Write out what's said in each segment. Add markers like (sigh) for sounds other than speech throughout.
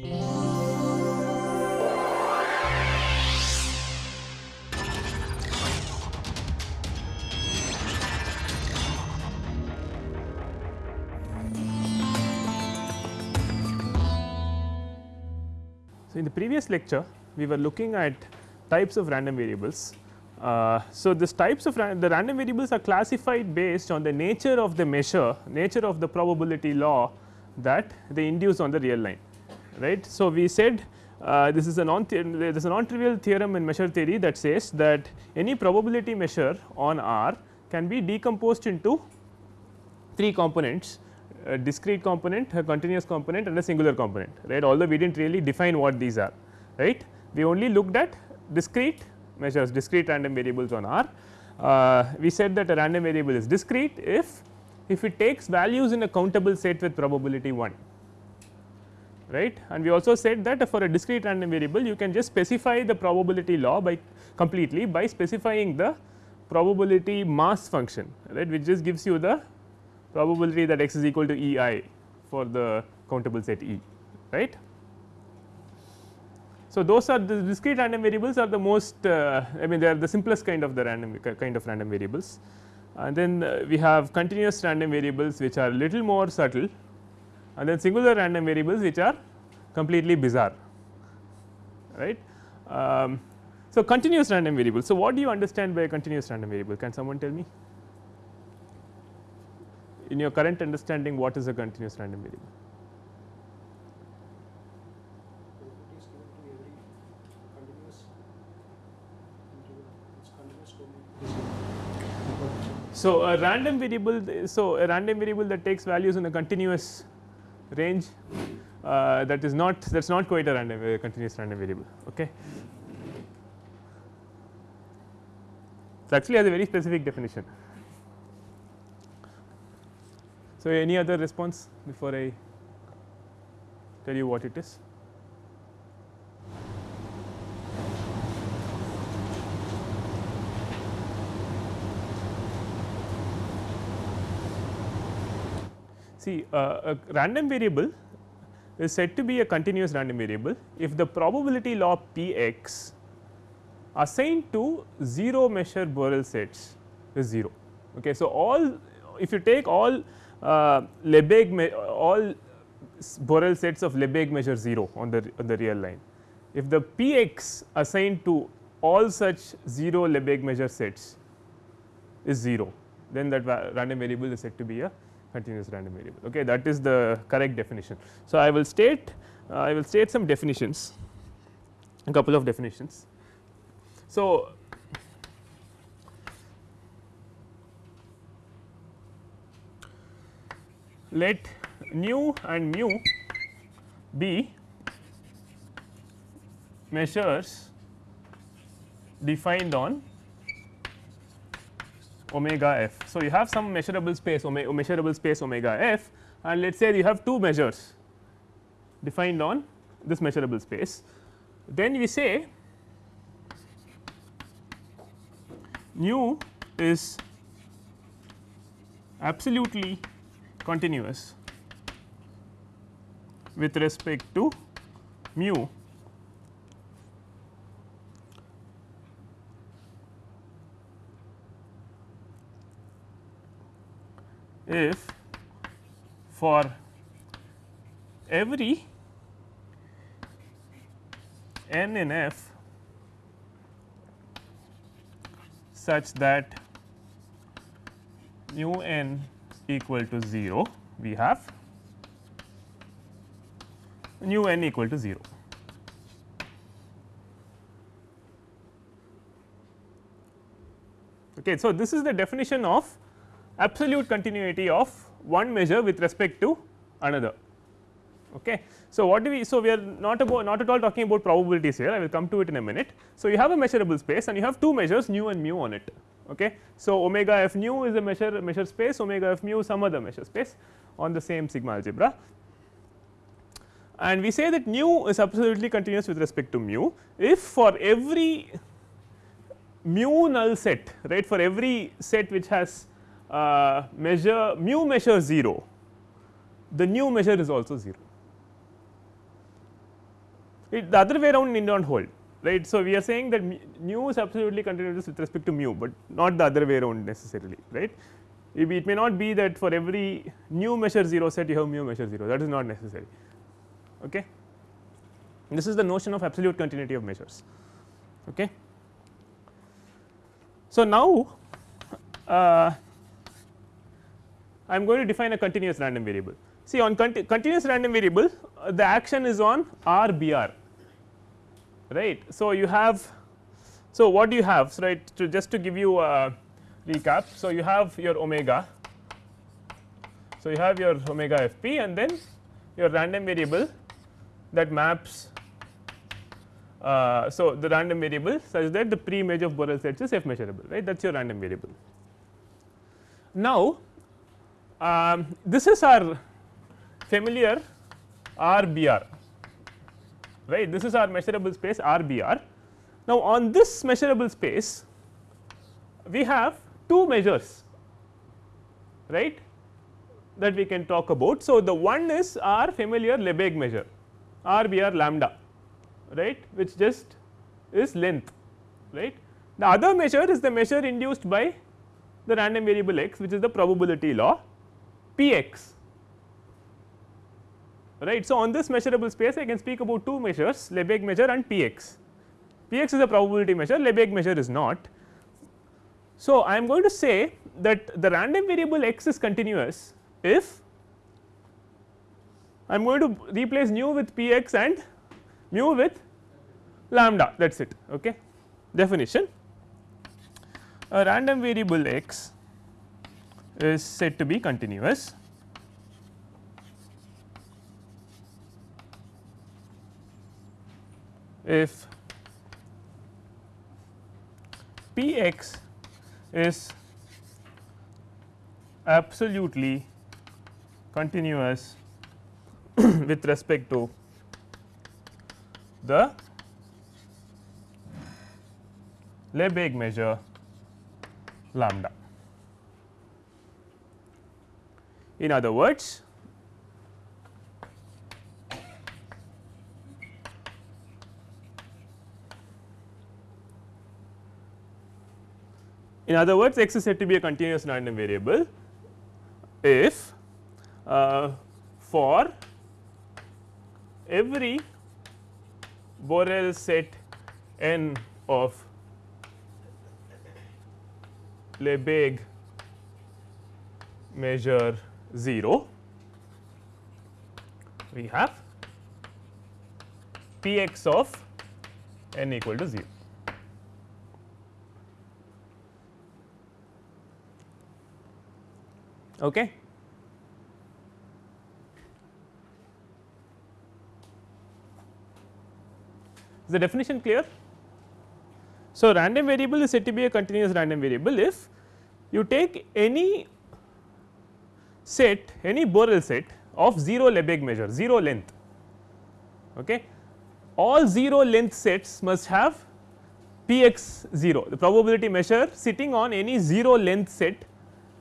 So, in the previous lecture we were looking at types of random variables. Uh, so, this types of ran the random variables are classified based on the nature of the measure nature of the probability law that they induce on the real line right. So, we said uh, this is a non there is a non trivial theorem in measure theory that says that any probability measure on R can be decomposed into three components a discrete component, a continuous component and a singular component right although we did not really define what these are right. We only looked at discrete measures discrete random variables on R. Uh, we said that a random variable is discrete if if it takes values in a countable set with probability 1 right? And we also said that for a discrete random variable you can just specify the probability law by completely by specifying the probability mass function right? Which just gives you the probability that x is equal to E i for the countable set E right. So, those are the discrete random variables are the most uh, I mean they are the simplest kind of the random kind of random variables. And then uh, we have continuous random variables which are little more subtle and then singular random variables which are completely bizarre right. Um, so, continuous random variable. So, what do you understand by a continuous random variable can someone tell me? in your current understanding what is a continuous random variable? So, a random variable so a random variable that takes values in a continuous range uh, that is not that is not quite a random uh, continuous random variable okay. It actually has a very specific definition. So, any other response before I tell you what it is? See uh, a random variable is said to be a continuous random variable if the probability law p x assigned to 0 measure Borel sets is 0. Okay. So, all if you take all uh, Lebesgue all Borel sets of Lebesgue measure 0 on the on the real line. If the p x assigned to all such 0 Lebesgue measure sets is 0 then that random variable is said to be a continuous random variable okay that is the correct definition. So, I will state uh, I will state some definitions a couple of definitions. So, let nu and mu be measures defined on omega f. So, you have some measurable space omega measurable space omega f and let us say you have two measures defined on this measurable space. Then we say nu is absolutely continuous with respect to mu if for every n in f such that mu n equal to 0 we have nu n equal to 0. Okay, so, this is the definition of absolute continuity of one measure with respect to another. Okay. So, what do we so we are not about not at all talking about probabilities here I will come to it in a minute. So, you have a measurable space and you have two measures nu and mu on it. Okay. So, omega f nu is a measure measure space omega f mu some other measure space on the same sigma algebra and we say that nu is absolutely continuous with respect to mu if for every mu null set right for every set which has uh, measure mu measure 0 the nu measure is also 0 it the other way around need not hold right. So, we are saying that nu is absolutely continuous with respect to mu, but not the other way around necessarily right. It, it may not be that for every nu measure 0 set you have mu measure 0 that is not necessary. Okay. This is the notion of absolute continuity of measures. Okay. So, now uh, I am going to define a continuous random variable. See on conti continuous random variable uh, the action is on R B R right. So, you have so what do you have so right to just to give you a recap. So, you have your omega so you have your omega f p and then your random variable that maps uh, so the random variable such that the pre image of Borel sets is f measurable right that is your random variable. Now, um, this is our familiar RBR right this is our measurable space RBR. Now, on this measurable space we have two measures right that we can talk about. So, the one is our familiar Lebesgue measure RBR lambda right which just is length right. The other measure is the measure induced by the random variable x which is the probability law p x right. So, on this measurable space I can speak about two measures Lebesgue measure and p x. p x is a probability measure Lebesgue measure is not. So, I am going to say that the random variable x is continuous if I am going to replace nu with p x and mu with lambda that is it okay. definition a random variable x is said to be continuous if p x is absolutely continuous (coughs) with respect to the Lebesgue measure lambda. In other words, in other words x is said to be a continuous random variable if uh, for every Borel set n of Lebesgue measure 0, we have P x of n equal to 0. Okay. Is the definition clear? So, random variable is said to be a continuous random variable if you take any set any Borel set of 0 Lebesgue measure 0 length okay. all 0 length sets must have p x 0 the probability measure sitting on any 0 length set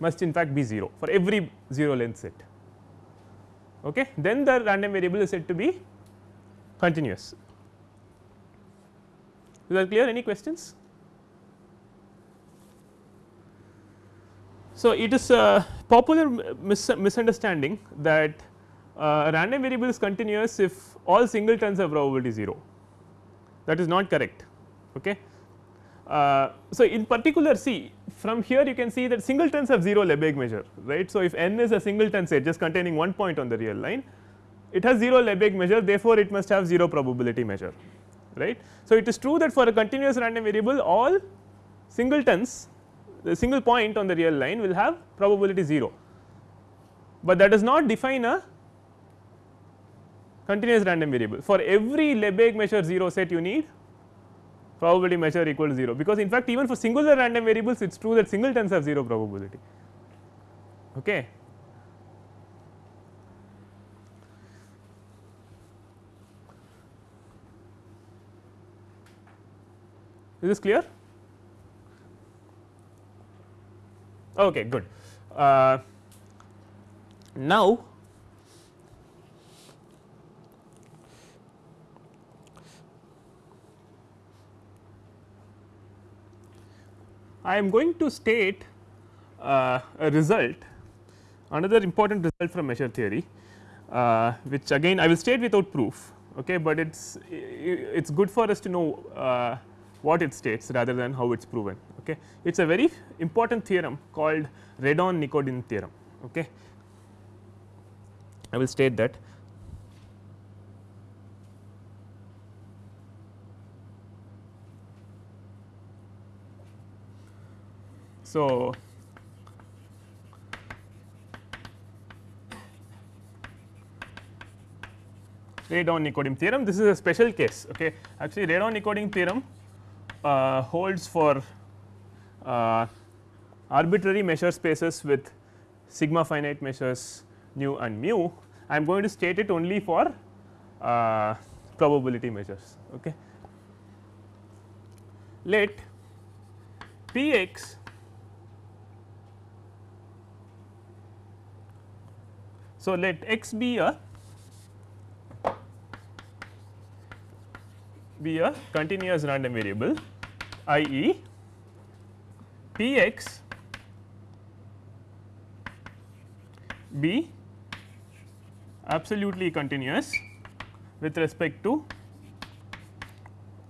must in fact be 0 for every 0 length set okay. then the random variable is said to be continuous is that clear any questions? So, it is a popular mis misunderstanding that uh, random variable is continuous if all singletons have probability 0 that is not correct. Okay. Uh, so, in particular see from here you can see that singletons have 0 Lebesgue measure right. So, if n is a singleton set just containing one point on the real line it has 0 Lebesgue measure therefore, it must have 0 probability measure right. So, it is true that for a continuous random variable all singletons the single point on the real line will have probability 0, but that does not define a continuous random variable for every Lebesgue measure 0 set you need probability measure equal to 0 because in fact even for singular random variables it is true that singletons have 0 probability okay. Is this clear? Okay, good. Uh, now, I am going to state uh, a result another important result from measure theory uh, which again I will state without proof okay, but it is it is good for us to know uh, what it states rather than how it is proven. Okay. It is a very important theorem called Radon Nikodym theorem. Okay. I will state that So, Radon Nikodym theorem this is a special case okay actually Radon Nikodym theorem uh, holds for arbitrary measure spaces with sigma finite measures nu and mu. I am going to state it only for uh, probability measures okay? Let p x so let x be a be a continuous random variable i e p x be absolutely continuous with respect to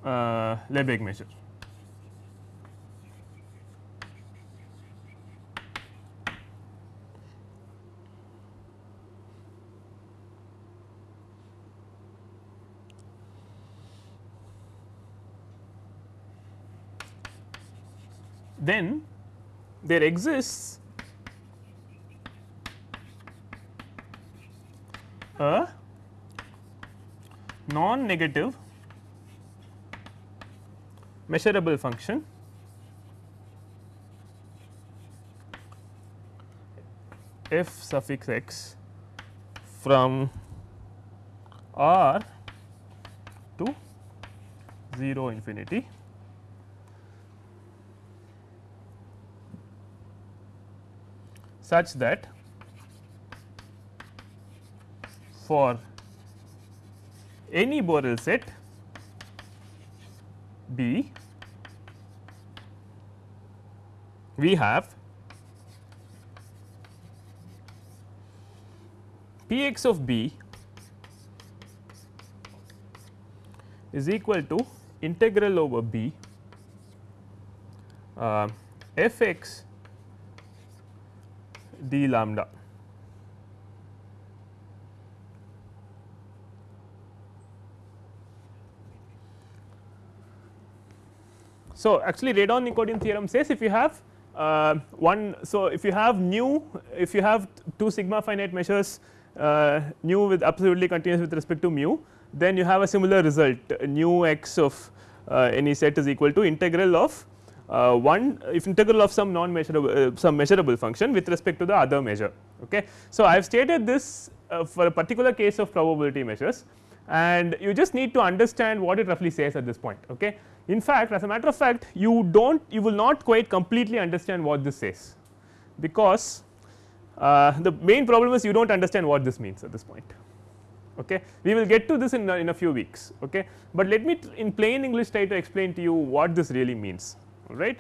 uh, Lebesgue measure. Then there exists a non negative measurable function f suffix x from r to 0 infinity such that for any Borel set B we have P x of B is equal to integral over B uh, f x d lambda. So, actually Radon Nikodym theorem says if you have uh, one, so if you have nu, if you have two sigma finite measures uh, nu with absolutely continuous with respect to mu, then you have a similar result nu x of uh, any set is equal to integral of one if integral of some non measurable uh, some measurable function with respect to the other measure. Okay. So, I have stated this uh, for a particular case of probability measures and you just need to understand what it roughly says at this point. Okay. In fact, as a matter of fact you do not you will not quite completely understand what this says because uh, the main problem is you do not understand what this means at this point. Okay. We will get to this in, in a few weeks, okay. but let me in plain English try to explain to you what this really means right.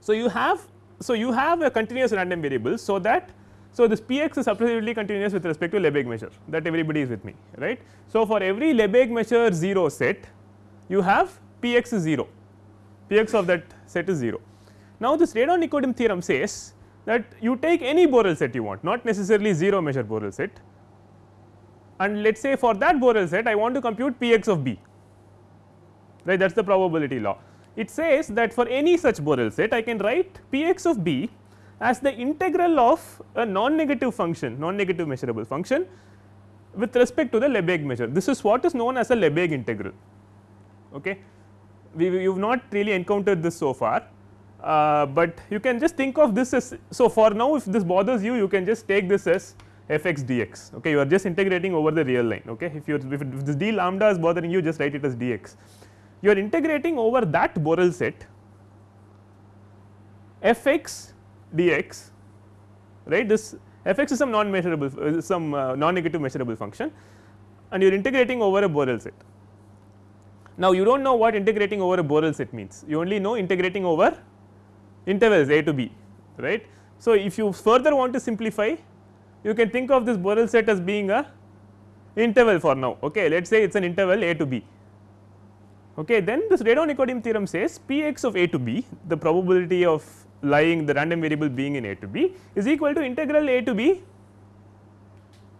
So, you have so you have a continuous random variable so that so this p x is absolutely continuous with respect to Lebesgue measure that everybody is with me right. So, for every Lebesgue measure 0 set you have p x is 0 p x of that set is 0. Now, this Radon Nikodym theorem says that you take any Borel set you want not necessarily 0 measure Borel set and let us say for that Borel set I want to compute p x of b right that is the probability law it says that for any such Borel set I can write p x of b as the integral of a non negative function non negative measurable function with respect to the Lebesgue measure. This is what is known as a Lebesgue integral. Okay. We you have not really encountered this so far, uh, but you can just think of this as so for now if this bothers you you can just take this as f x dx. Okay? You are just integrating over the real line. Okay? If you if, if this d lambda is bothering you just write it as dx you are integrating over that Borel set f x dx right this f x is some non measurable uh, some uh, non negative measurable function and you are integrating over a Borel set. Now, you do not know what integrating over a Borel set means you only know integrating over intervals a to b right. So, if you further want to simplify you can think of this Borel set as being a interval for now okay let us say it is an interval a to b okay then this Radon Nikodym theorem says p x of a to b the probability of lying the random variable being in a to b is equal to integral a to b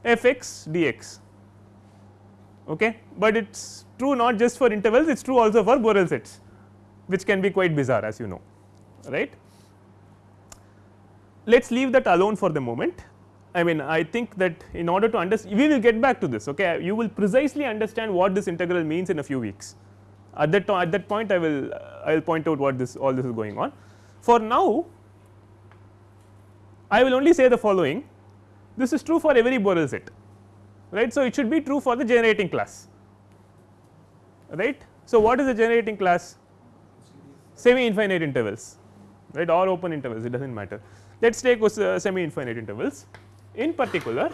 f x dx. Okay but it is true not just for intervals it is true also for Borel sets which can be quite bizarre as you know right. Let us leave that alone for the moment. I mean I think that in order to understand we will get back to this okay? You will precisely understand what this integral means in a few weeks at that at that point I will I will point out what this all this is going on. For now I will only say the following this is true for every Borel set right. So, it should be true for the generating class right. So, what is the generating class semi infinite intervals right or open intervals it does not matter. Let us take uh, semi infinite intervals in particular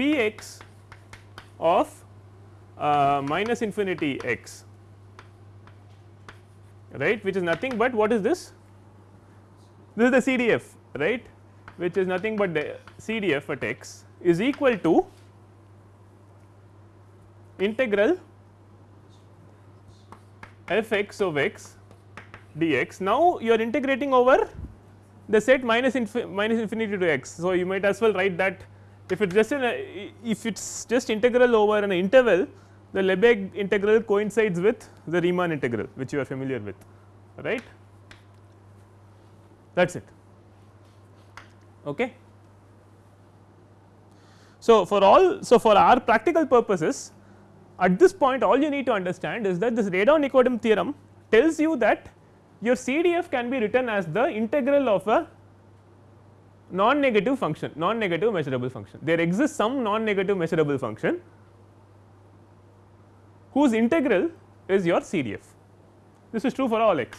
p x of uh, minus infinity x right which is nothing but what is this this is the CDF right which is nothing but the CDF at x is equal to integral f x of x dx. Now, you are integrating over the set minus, minus infinity to x. So, you might as well write that if it is just an if it is just integral over an interval the Lebesgue integral coincides with the Riemann integral which you are familiar with right that is it. Okay. So, for all so for our practical purposes at this point all you need to understand is that this Radon Nikodym theorem tells you that your CDF can be written as the integral of a non negative function non negative measurable function. There exists some non negative measurable function whose integral is your CDF. This is true for all x.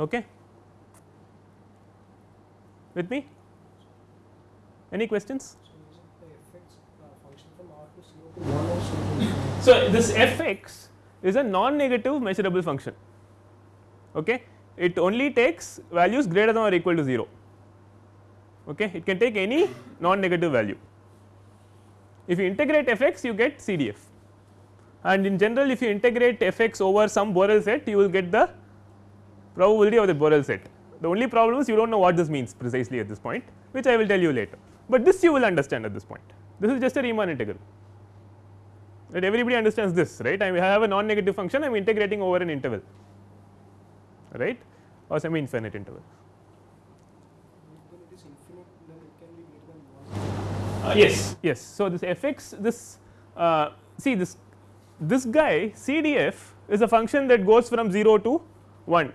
Okay. With me? Any questions? So, this f x is a non negative measurable function. Okay. It only takes values greater than or equal to 0. Okay. It can take any non negative value. If you integrate f x, you get CDF and in general if you integrate f x over some Borel set, you will get the probability of the Borel set. The only problem is you do not know what this means precisely at this point, which I will tell you later, but this you will understand at this point. This is just a Riemann integral right everybody understands this right I have a non negative function I am integrating over an interval right or semi infinite interval. Uh, yes yes so this f x this uh, see this this guy CDF is a function that goes from 0 to 1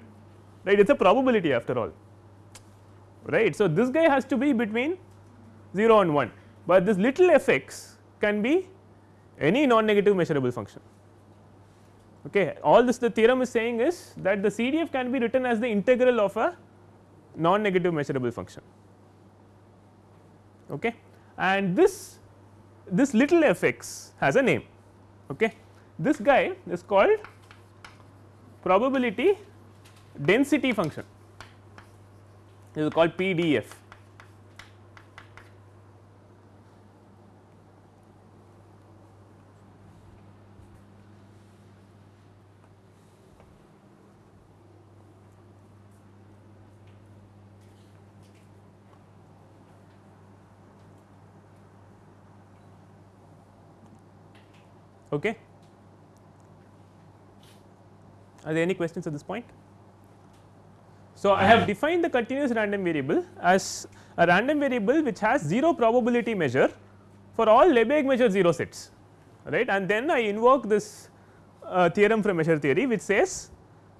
right it is a probability after all right. So, this guy has to be between 0 and 1, but this little f x can be any non negative measurable function. Okay. All this the theorem is saying is that the CDF can be written as the integral of a non negative measurable function. Okay. And this this little f x has a name. Okay. This guy is called probability density function this is called PDF. Okay. Are there any questions at this point? So, I have defined the continuous random variable as a random variable which has 0 probability measure for all Lebesgue measure 0 sets right and then I invoke this uh, theorem from measure theory which says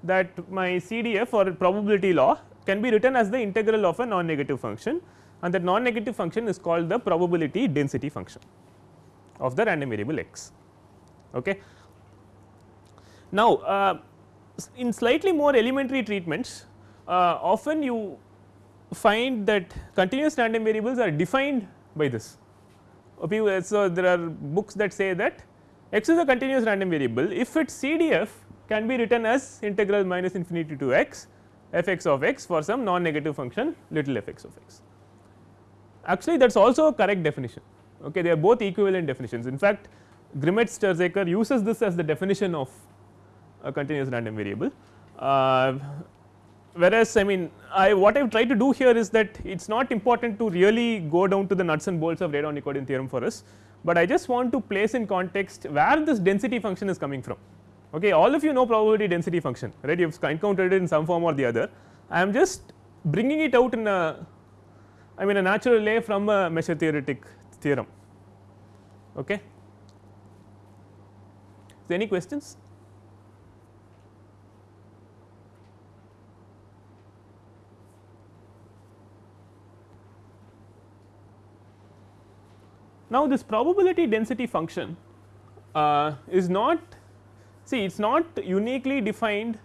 that my CDF or probability law can be written as the integral of a non negative function and that non negative function is called the probability density function of the random variable x. Okay. Now, uh, in slightly more elementary treatments uh, often you find that continuous random variables are defined by this. So, there are books that say that x is a continuous random variable if its CDF can be written as integral minus infinity to x f x of x for some non negative function little f x of x. Actually that is also a correct definition okay they are both equivalent definitions in fact Grimmett Stirzaker uses this as the definition of a continuous random variable uh, whereas I mean I what I have tried to do here is that it is not important to really go down to the nuts and bolts of Radon Nikodym theorem for us, but I just want to place in context where this density function is coming from. Okay, all of you know probability density function right you have encountered it in some form or the other. I am just bringing it out in a I mean a natural way from a measure theoretic theorem. Okay. So, any questions? Now, this probability density function uh, is not see it is not uniquely defined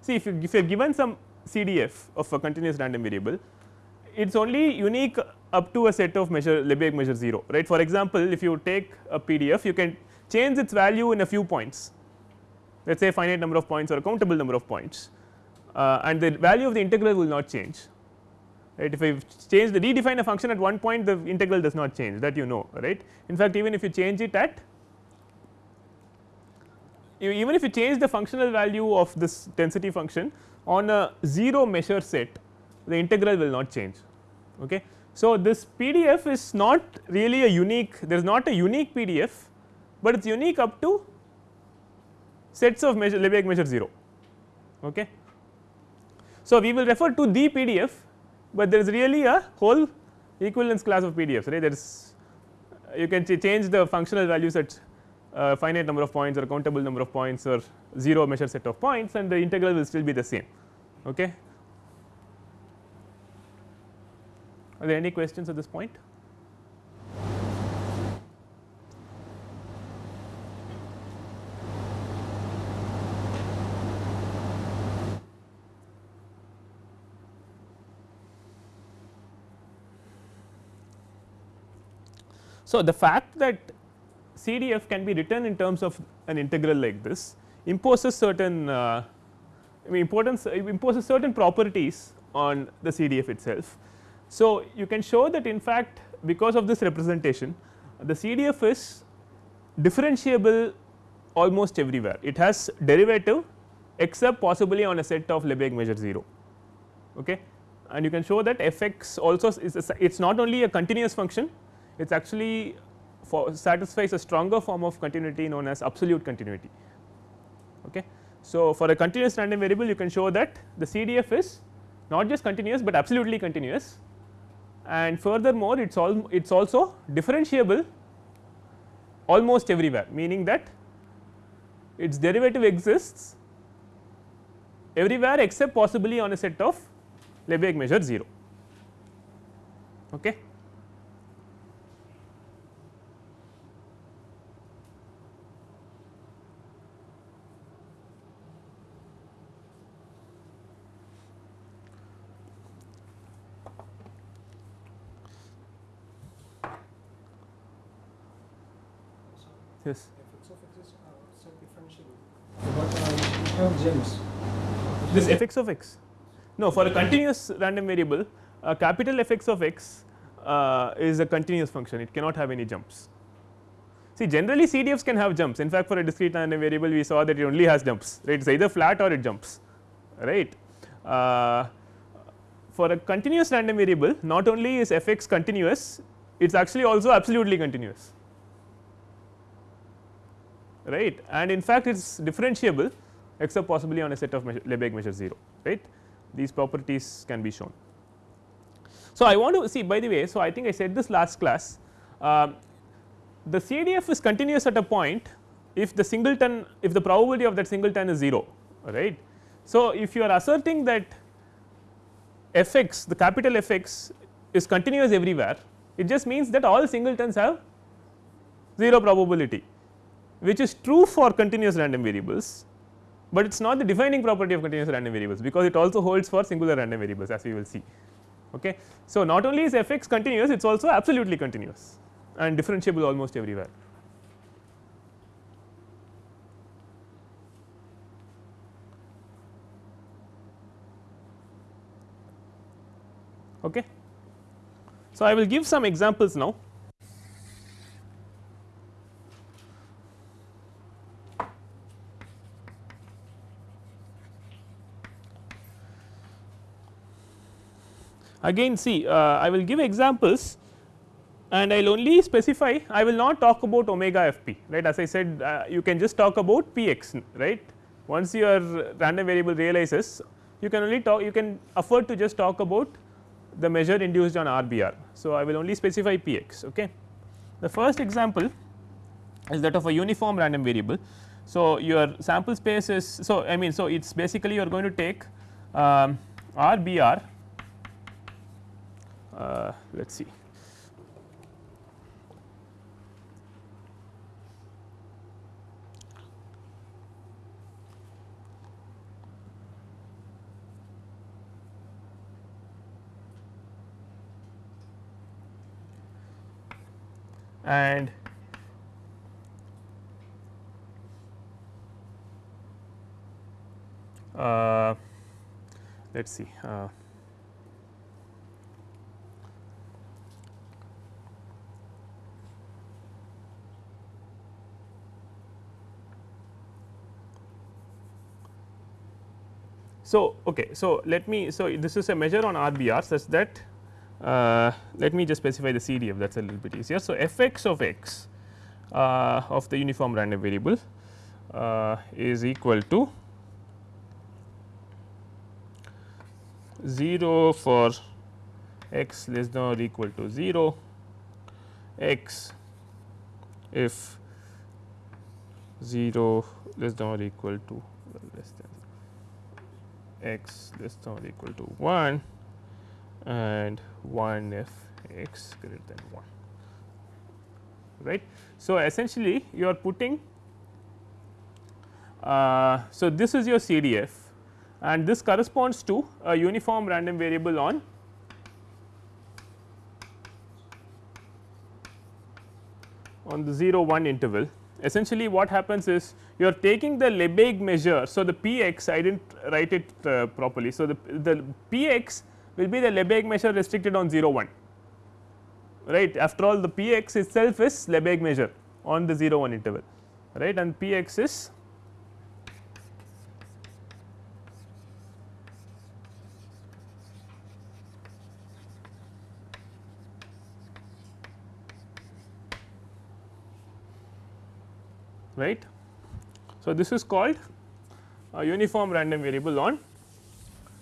see if you if you are given some CDF of a continuous random variable it is only unique up to a set of measure Lebesgue measure 0 right. For example, if you take a PDF you can change its value in a few points let us say finite number of points or a countable number of points uh, and the value of the integral will not change right if I change the redefine a function at one point the integral does not change that you know right. In fact, even if you change it at even if you change the functional value of this density function on a 0 measure set the integral will not change. Okay. So, this PDF is not really a unique there is not a unique PDF, but it is unique up to sets of measure Lebesgue measure 0. Okay. So, we will refer to the PDF but there is really a whole equivalence class of PDFs right there is you can change the functional values at uh, finite number of points or countable number of points or 0 measure set of points and the integral will still be the same. Okay. Are there any questions at this point? So, the fact that CDF can be written in terms of an integral like this imposes certain uh, I mean importance imposes certain properties on the CDF itself. So, you can show that in fact because of this representation the CDF is differentiable almost everywhere. It has derivative except possibly on a set of Lebesgue measure 0 okay? And you can show that f x also is it is not only a continuous function it is actually satisfies a stronger form of continuity known as absolute continuity. Okay. So, for a continuous random variable you can show that the CDF is not just continuous, but absolutely continuous and furthermore it is all it is also differentiable almost everywhere meaning that its derivative exists everywhere except possibly on a set of Lebesgue measure 0. Okay. Yes. f x of x is uh, set differentiable. But have gems. This f x of x. No, for a continuous random variable, a capital f x of x uh, is a continuous function. It cannot have any jumps. See, generally CDFs can have jumps. In fact, for a discrete random variable, we saw that it only has jumps. Right? It's either flat or it jumps. Right? Uh, for a continuous random variable, not only is f x continuous, it is actually also absolutely continuous right? And in fact it is differentiable except possibly on a set of measure, Lebesgue measure 0 right? These properties can be shown. So, I want to see by the way so I think I said this last class uh, the CDF is continuous at a point if the singleton if the probability of that singleton is 0 right. So, if you are asserting that f x the capital f x is continuous everywhere it just means that all singletons have 0 probability which is true for continuous random variables, but it is not the defining property of continuous random variables because it also holds for singular random variables as we will see. Okay. So, not only is f x continuous it is also absolutely continuous and differentiable almost everywhere. Okay. So, I will give some examples now Again see uh, I will give examples and I will only specify I will not talk about omega f p right as I said uh, you can just talk about p x right once your random variable realizes you can only talk you can afford to just talk about the measure induced on RBR. So, I will only specify p x okay. The first example is that of a uniform random variable. So, your sample space is so I mean so it is basically you are going to take um, RBR uh, let us see. And uh, let us see uh, So, okay, so let me so this is a measure on RBR such that uh, let me just specify the CDF that is a little bit easier. So, f x of x uh, of the uniform random variable uh, is equal to 0 for x less than or equal to 0 x if 0 less than or equal to less than x less than or equal to 1 and 1 if x greater than 1 right. So, essentially you are putting uh, so this is your CDF and this corresponds to a uniform random variable on on the 0 1 interval essentially what happens is you are taking the Lebesgue measure. So, the p x I did not write it uh, properly. So, the, the p x will be the Lebesgue measure restricted on 0 1 right after all the p x itself is Lebesgue measure on the 0 1 interval right and p x is right. So, this is called a uniform random variable on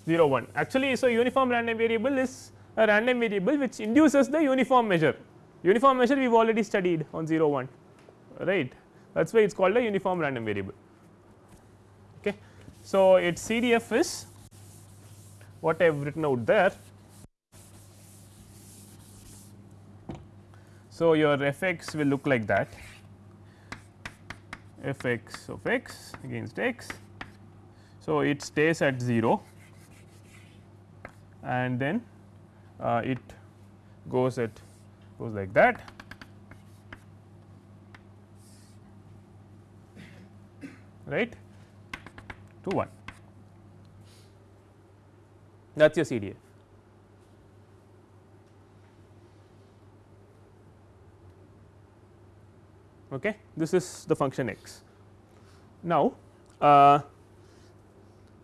0 1 actually so uniform random variable is a random variable which induces the uniform measure. Uniform measure we have already studied on 0 1 right? That is why it is called a uniform random variable. Okay. So its cdf is what i have written out there. So your fx will look like that fx of x against x. So it stays at 0 and then uh, it goes at goes like that. Right? To 1 that is your CDF. Okay. This is the function x. Now, uh,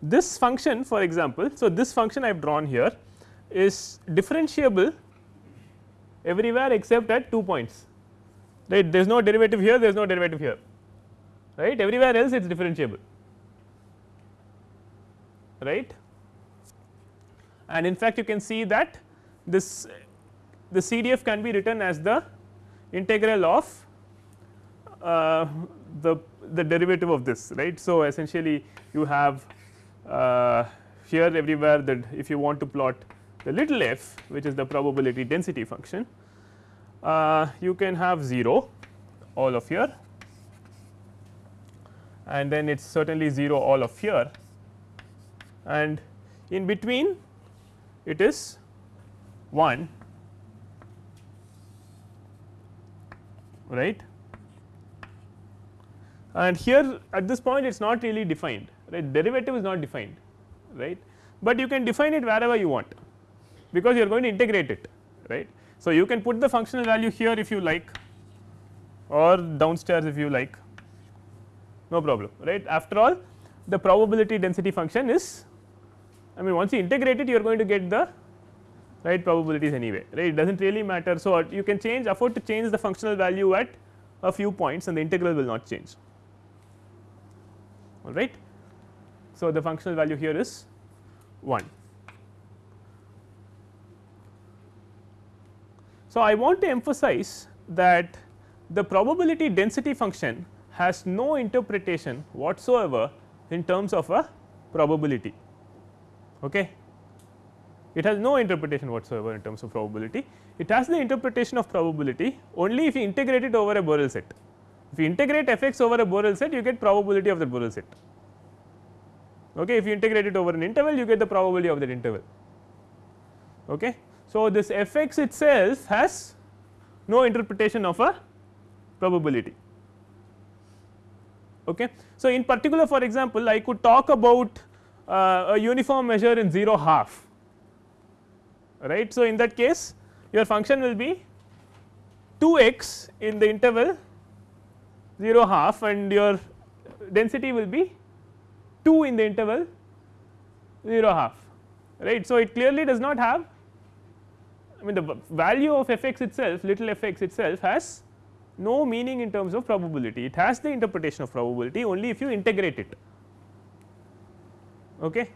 this function for example, so this function I have drawn here is differentiable everywhere except at 2 points right there is no derivative here there is no derivative here right everywhere else it is differentiable right and in fact you can see that this the CDF can be written as the integral of the the derivative of this right. So, essentially you have uh, here everywhere that if you want to plot the little f which is the probability density function uh, you can have 0 all of here. And then it is certainly 0 all of here. And in between it is 1 right and here at this point it is not really defined right derivative is not defined right, but you can define it wherever you want because you are going to integrate it right. So, you can put the functional value here if you like or downstairs if you like no problem right. After all the probability density function is I mean once you integrate it you are going to get the right probabilities anyway right it does not really matter. So, you can change afford to change the functional value at a few points and the integral will not change all right. So, the functional value here is 1. So, I want to emphasize that the probability density function has no interpretation whatsoever in terms of a probability. Okay. It has no interpretation whatsoever in terms of probability. It has the interpretation of probability only if you integrate it over a Borel set. If you integrate f x over a Borel set, you get probability of the Borel set. Okay. If you integrate it over an interval, you get the probability of that interval. Okay. So, this f x itself has no interpretation of a probability. Okay. So, in particular for example, I could talk about uh, a uniform measure in 0 half right. So, in that case your function will be 2 x in the interval 0 half and your density will be 2 in the interval 0 half right. So, it clearly does not have I mean the value of f x itself little f x itself has no meaning in terms of probability it has the interpretation of probability only if you integrate it. Okay.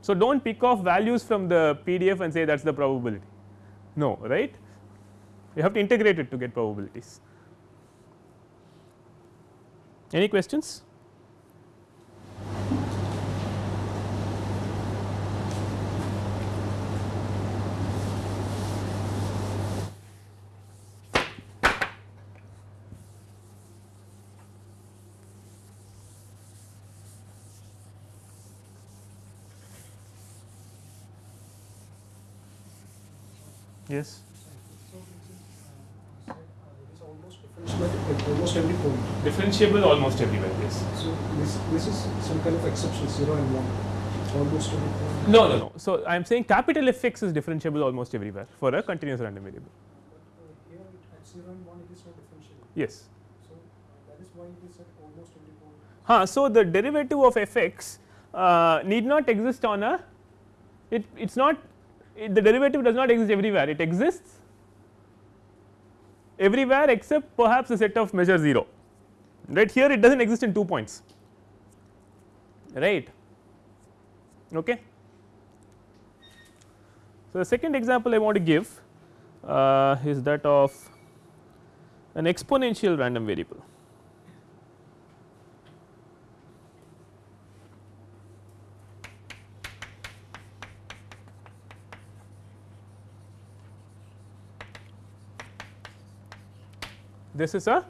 So, do not pick off values from the PDF and say that is the probability no right you have to integrate it to get probabilities. Any questions? Yes. So it is, uh, it is almost differentiable at almost every point. Differentiable almost everywhere. Yes. So this this is some kind of exception, zero and one, almost every point. No, no, no. So I am saying capital F x is differentiable almost everywhere for a continuous random variable. But uh, here at zero and one, it is not differentiable. Yes. So that is why it is at almost every point. Huh, so the derivative of f x uh, need not exist on a it it is not it, the derivative does not exist everywhere it exists everywhere except perhaps a set of measure 0 right here it does not exist in 2 points. Right? Okay. So, the second example I want to give uh, is that of an exponential random variable. This is a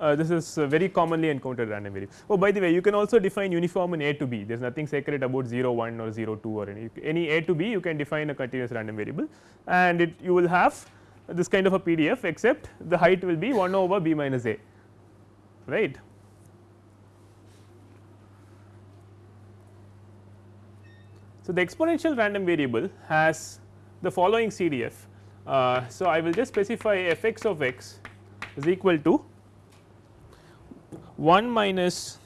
uh, this is very commonly encountered random variable. Oh by the way you can also define uniform in A to B there is nothing sacred about 0 1 or 0 2 or any any A to B you can define a continuous random variable and it you will have this kind of a PDF except the height will be 1 over B minus A right. So, the exponential random variable has the following CDF uh, so, I will just specify f x of x is equal to 1 minus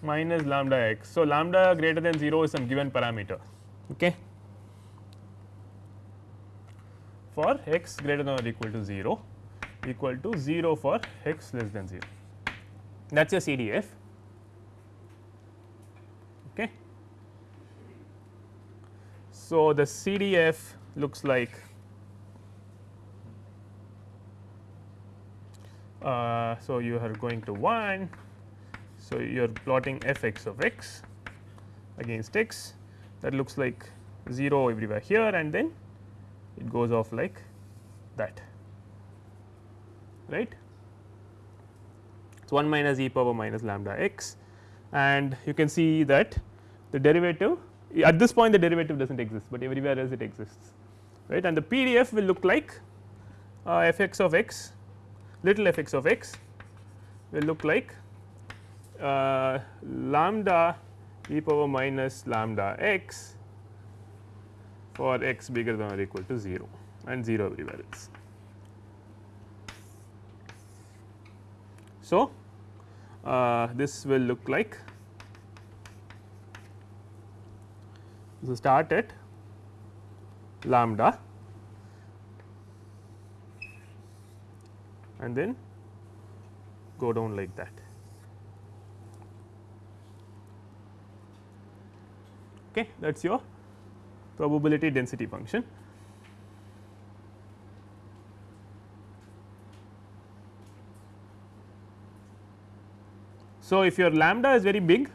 minus lambda x. So, lambda greater than 0 is some given parameter okay, for x greater than or equal to 0 equal to 0 for x less than 0 that is your CDF Okay. So, the CDF looks like uh, so you are going to 1. So, you are plotting f x of x against x that looks like 0 everywhere here and then it goes off like that right. So, 1 minus e power minus lambda x and you can see that the derivative at this point the derivative does not exist, but everywhere else it exists right and the PDF will look like uh, f x of x little f x of x will look like uh, lambda e power minus lambda x for x bigger than or equal to 0 and 0 everywhere else. So, uh, this will look like so start at lambda and then go down like that. Okay, that is your probability density function. So, if your lambda is very big,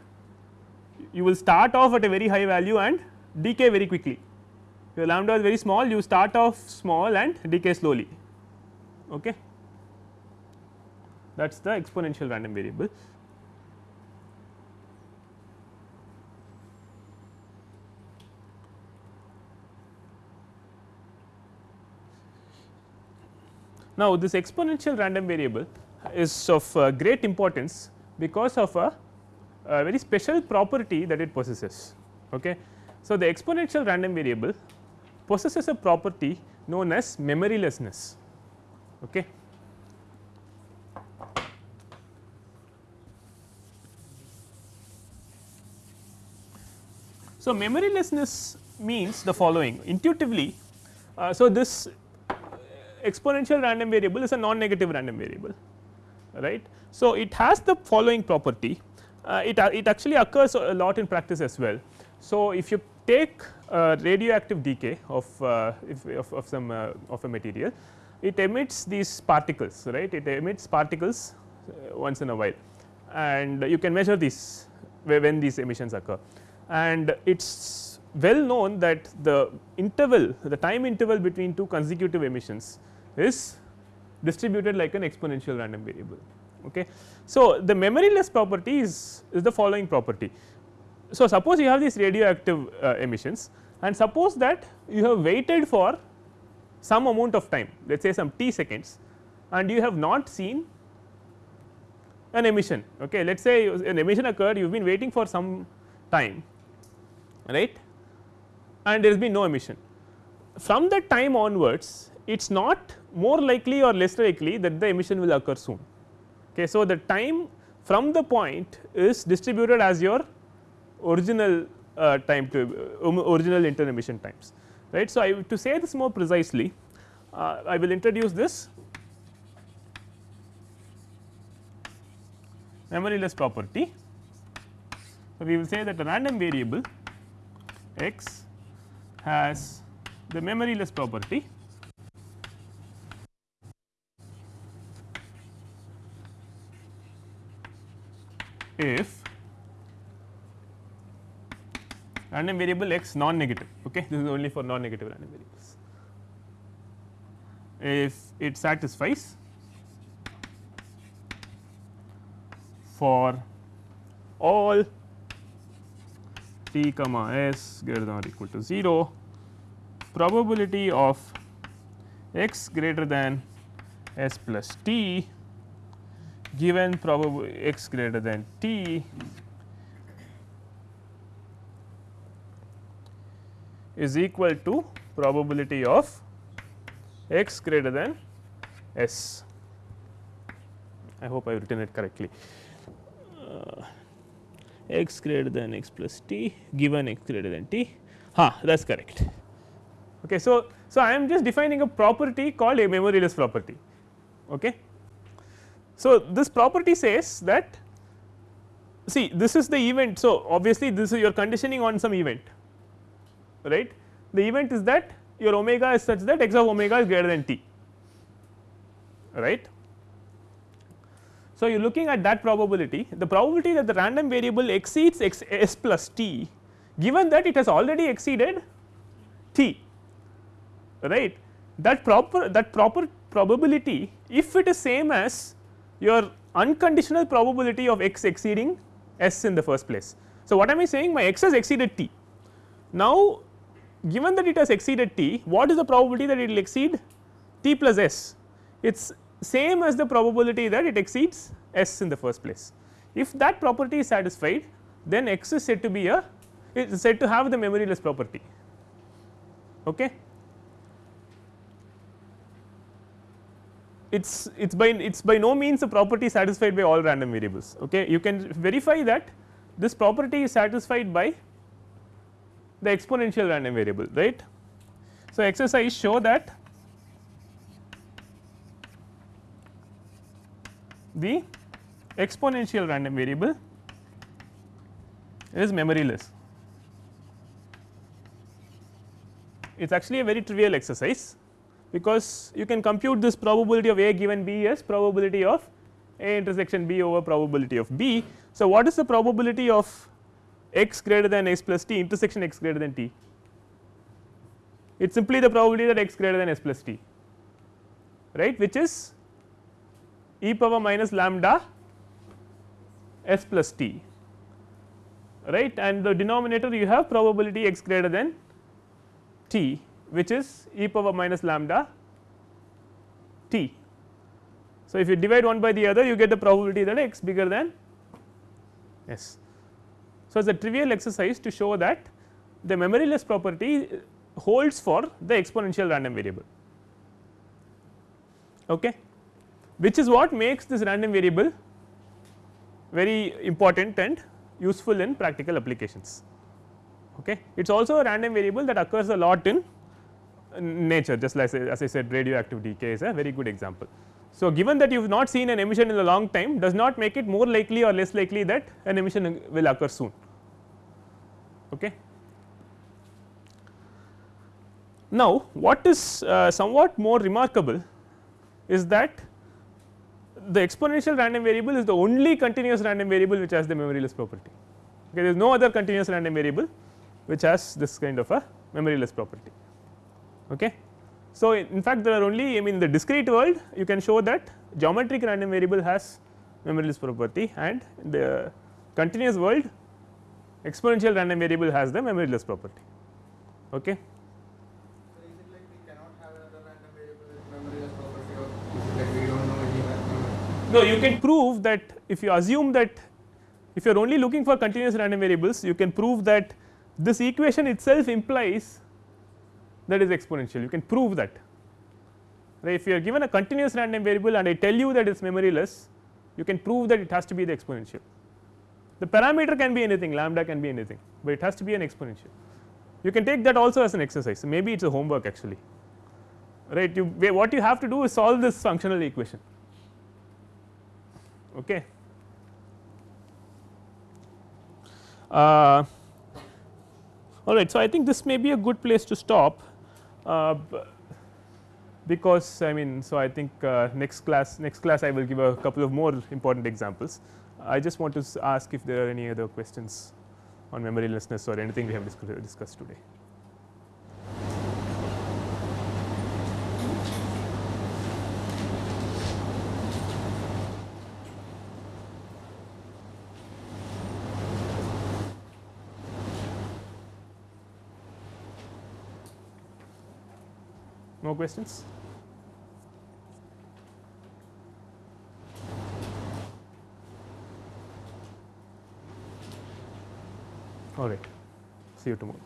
you will start off at a very high value and decay very quickly. Your lambda is very small, you start off small and decay slowly. Okay. That is the exponential random variable. Now, this exponential random variable is of uh, great importance because of a, a, very special property that it possesses. Okay. So, the exponential random variable possesses a property known as memorylessness. Okay. So, memorylessness means the following intuitively. Uh, so, this exponential random variable is a non negative random variable right. So, it has the following property uh, it, uh, it actually occurs a lot in practice as well. So, if you take radioactive decay of, uh, if, of, of, some uh, of a material it emits these particles right it emits particles uh, once in a while and you can measure these when these emissions occur and it is well known that the interval the time interval between two consecutive emissions is distributed like an exponential random variable. Okay. So, the memoryless property is, is the following property. So, suppose you have these radioactive uh, emissions and suppose that you have waited for some amount of time let us say some t seconds and you have not seen an emission. Okay. Let us say an emission occurred you have been waiting for some time right and there has been no emission. From that time onwards it is not more likely or less likely that the emission will occur soon. Okay. So, the time from the point is distributed as your original uh, time to um, original inter emission times right. So, I to say this more precisely uh, I will introduce this memoryless property. So, we will say that a random variable x has the memoryless property if random variable x non negative okay? This is only for non negative random variables. If it satisfies for all t comma s greater than or equal to 0 probability of x greater than s plus t given probability x greater than t is equal to probability of x greater than s. I hope I have written it correctly. Uh, x greater than x plus t given x greater than t, ha that is correct. Okay, so, so I am just defining a property called a memoryless property. Okay. So, this property says that see this is the event. So, obviously, this is your conditioning on some event right. The event is that your omega is such that x of omega is greater than t right. So, you are looking at that probability the probability that the random variable exceeds x s plus t given that it has already exceeded t right that proper that proper probability if it is same as your unconditional probability of x exceeding s in the first place. So, what am I saying my x has exceeded t. Now, given that it has exceeded t what is the probability that it will exceed t plus s it is same as the probability that it exceeds s in the first place. If that property is satisfied then x is said to be a it is said to have the memoryless property. Okay. It is it is by it is by no means a property satisfied by all random variables. Okay. You can verify that this property is satisfied by the exponential random variable right. So, exercise show that the exponential random variable is memoryless. It is actually a very trivial exercise because you can compute this probability of A given B as probability of A intersection B over probability of B. So, what is the probability of x greater than s plus t intersection x greater than t? It is simply the probability that x greater than s plus t right which is e power minus lambda s plus t right and the denominator you have probability x greater than t which is e power minus lambda t. So, if you divide one by the other you get the probability that x bigger than s. So, it is a trivial exercise to show that the memoryless property holds for the exponential random variable okay, which is what makes this random variable very important and useful in practical applications. Okay. It is also a random variable that occurs a lot in nature just like as I said radioactive decay is a very good example. So, given that you have not seen an emission in a long time does not make it more likely or less likely that an emission will occur soon. Okay. Now, what is uh, somewhat more remarkable is that the exponential random variable is the only continuous random variable which has the memoryless property. Okay, there is no other continuous random variable which has this kind of a memoryless property. Okay. So, in fact, there are only I mean the discrete world you can show that geometric random variable has memoryless property and the continuous world exponential random variable has the memoryless property. Okay. No, you can prove that if you assume that if you are only looking for continuous random variables, you can prove that this equation itself implies that is exponential. You can prove that. If you are given a continuous random variable and I tell you that it is memoryless, you can prove that it has to be the exponential. The parameter can be anything, lambda can be anything, but it has to be an exponential. You can take that also as an exercise. Maybe it is a homework actually. Right. You what you have to do is solve this functional equation. Okay. Uh, all right. So, I think this may be a good place to stop because I mean, so I think uh, next class next class I will give a couple of more important examples. I just want to ask if there are any other questions on memorylessness or anything we have discussed today. More questions? All right. See you tomorrow.